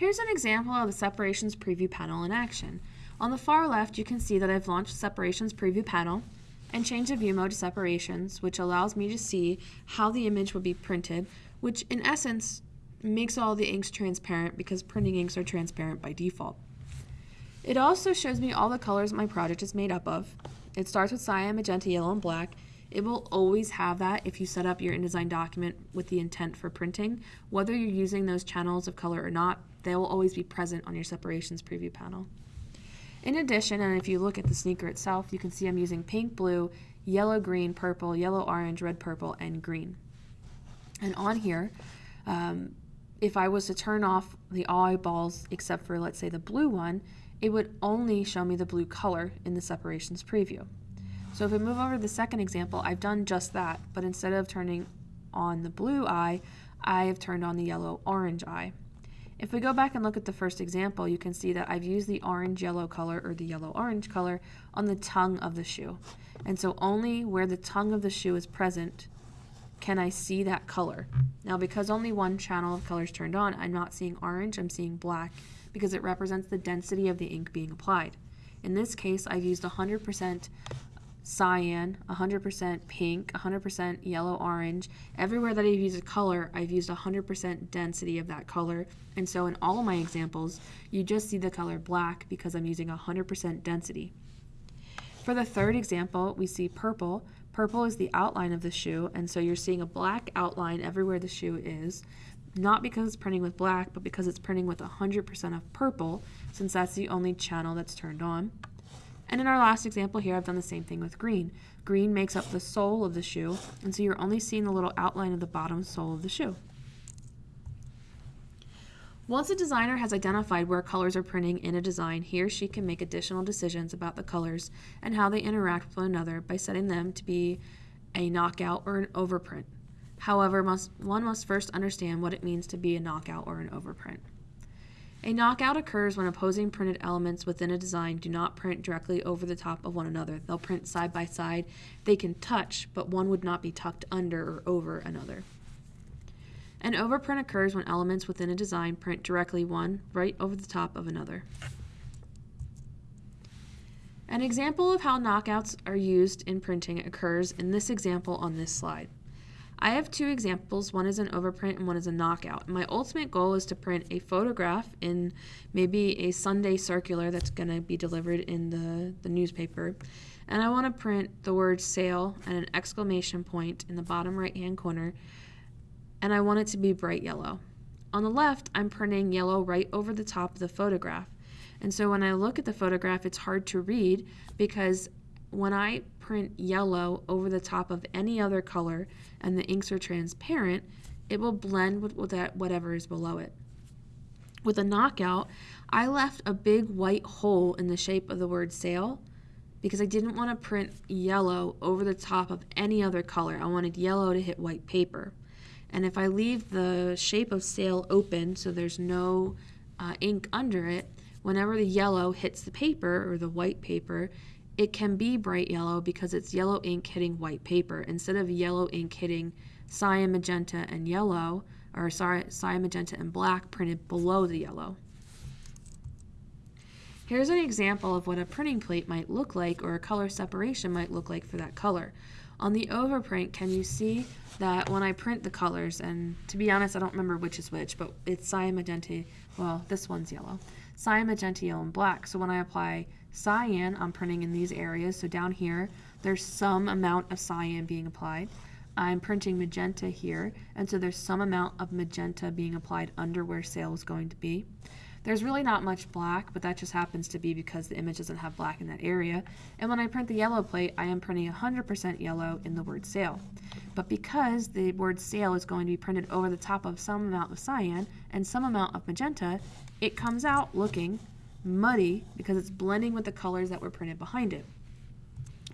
Here's an example of the separations preview panel in action. On the far left, you can see that I've launched separations preview panel and changed the view mode to separations, which allows me to see how the image would be printed, which in essence makes all the inks transparent because printing inks are transparent by default. It also shows me all the colors my project is made up of. It starts with cyan, magenta, yellow, and black. It will always have that if you set up your InDesign document with the intent for printing. Whether you're using those channels of color or not, they will always be present on your separations preview panel. In addition, and if you look at the sneaker itself, you can see I'm using pink, blue, yellow, green, purple, yellow, orange, red, purple, and green. And on here, um, if I was to turn off the eyeballs except for, let's say, the blue one, it would only show me the blue color in the separations preview. So if we move over to the second example, I've done just that, but instead of turning on the blue eye, I have turned on the yellow-orange eye. If we go back and look at the first example, you can see that I've used the orange-yellow color or the yellow-orange color on the tongue of the shoe. And so only where the tongue of the shoe is present can I see that color. Now because only one channel of color is turned on, I'm not seeing orange, I'm seeing black because it represents the density of the ink being applied. In this case, I've used 100% cyan, 100% pink, 100% yellow-orange. Everywhere that I've used a color, I've used 100% density of that color. And so in all of my examples, you just see the color black because I'm using 100% density. For the third example, we see purple. Purple is the outline of the shoe, and so you're seeing a black outline everywhere the shoe is not because it's printing with black, but because it's printing with 100% of purple, since that's the only channel that's turned on. And in our last example here, I've done the same thing with green. Green makes up the sole of the shoe, and so you're only seeing the little outline of the bottom sole of the shoe. Once a designer has identified where colors are printing in a design, he or she can make additional decisions about the colors and how they interact with one another by setting them to be a knockout or an overprint. However, must, one must first understand what it means to be a knockout or an overprint. A knockout occurs when opposing printed elements within a design do not print directly over the top of one another. They'll print side by side. They can touch, but one would not be tucked under or over another. An overprint occurs when elements within a design print directly one right over the top of another. An example of how knockouts are used in printing occurs in this example on this slide. I have two examples, one is an overprint and one is a knockout. My ultimate goal is to print a photograph in maybe a Sunday circular that's going to be delivered in the, the newspaper. And I want to print the word sale and an exclamation point in the bottom right hand corner. And I want it to be bright yellow. On the left, I'm printing yellow right over the top of the photograph. And so when I look at the photograph, it's hard to read because when I print yellow over the top of any other color and the inks are transparent, it will blend with, with that whatever is below it. With a knockout, I left a big white hole in the shape of the word sale because I didn't want to print yellow over the top of any other color. I wanted yellow to hit white paper. And if I leave the shape of sale open so there's no uh, ink under it, whenever the yellow hits the paper or the white paper, it can be bright yellow because it's yellow ink hitting white paper instead of yellow ink hitting cyan, magenta, and yellow, or sorry, cyan, magenta, and black printed below the yellow. Here's an example of what a printing plate might look like or a color separation might look like for that color. On the overprint, can you see that when I print the colors, and to be honest, I don't remember which is which, but it's cyan, magenta, well, this one's yellow. Cyan, magenta, yellow, and black. So when I apply Cyan, I'm printing in these areas. So down here, there's some amount of cyan being applied. I'm printing magenta here, and so there's some amount of magenta being applied under where sale is going to be. There's really not much black, but that just happens to be because the image doesn't have black in that area. And when I print the yellow plate, I am printing 100% yellow in the word sale. But because the word sale is going to be printed over the top of some amount of cyan and some amount of magenta, it comes out looking muddy because it's blending with the colors that were printed behind it.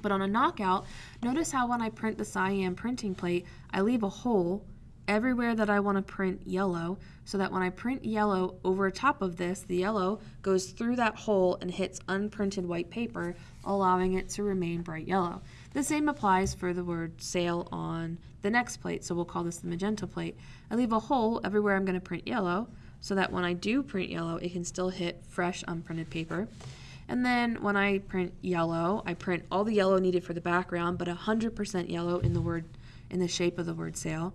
But on a knockout, notice how when I print the cyan printing plate, I leave a hole everywhere that I want to print yellow so that when I print yellow over top of this, the yellow goes through that hole and hits unprinted white paper, allowing it to remain bright yellow. The same applies for the word sale on the next plate, so we'll call this the magenta plate. I leave a hole everywhere I'm going to print yellow so that when I do print yellow, it can still hit fresh unprinted paper. And then when I print yellow, I print all the yellow needed for the background, but 100% yellow in the word in the shape of the word sale.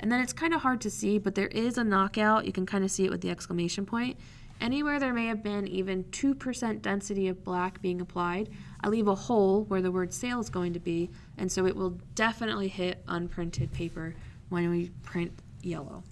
And then it's kind of hard to see, but there is a knockout. You can kind of see it with the exclamation point. Anywhere there may have been even 2% density of black being applied, I leave a hole where the word sale is going to be, and so it will definitely hit unprinted paper when we print yellow.